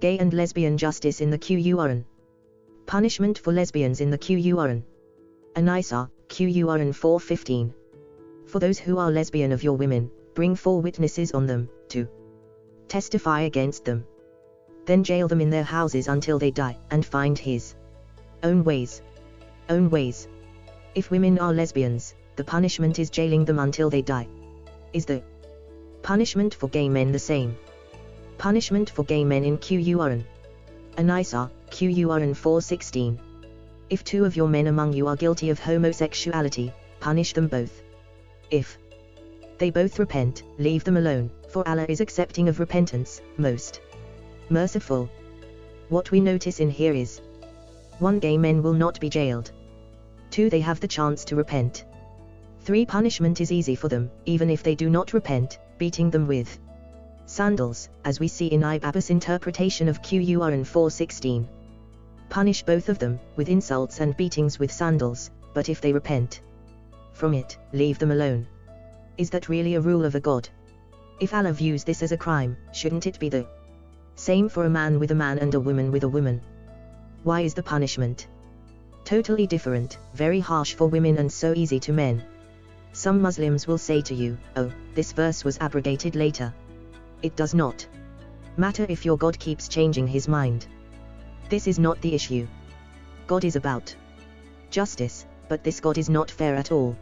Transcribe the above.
Gay and lesbian justice in the Qur'an. Punishment for lesbians in the Qur'an. An-Nisa, Qur'an 415. For those who are lesbian of your women, bring four witnesses on them, to testify against them. Then jail them in their houses until they die, and find his own ways. Own ways. If women are lesbians, the punishment is jailing them until they die. Is the punishment for gay men the same? Punishment for gay men in Qur'an. An-Nisa, Qur'an 416. If two of your men among you are guilty of homosexuality, punish them both. If they both repent, leave them alone, for Allah is accepting of repentance, most merciful. What we notice in here is 1. Gay men will not be jailed. 2. They have the chance to repent. 3. Punishment is easy for them, even if they do not repent, beating them with sandals, as we see in Ibn interpretation of Qur'an 416. Punish both of them, with insults and beatings with sandals, but if they repent from it, leave them alone. Is that really a rule of a god? If Allah views this as a crime, shouldn't it be the same for a man with a man and a woman with a woman? Why is the punishment totally different, very harsh for women and so easy to men? Some Muslims will say to you, oh, this verse was abrogated later. It does not matter if your God keeps changing his mind. This is not the issue. God is about justice, but this God is not fair at all.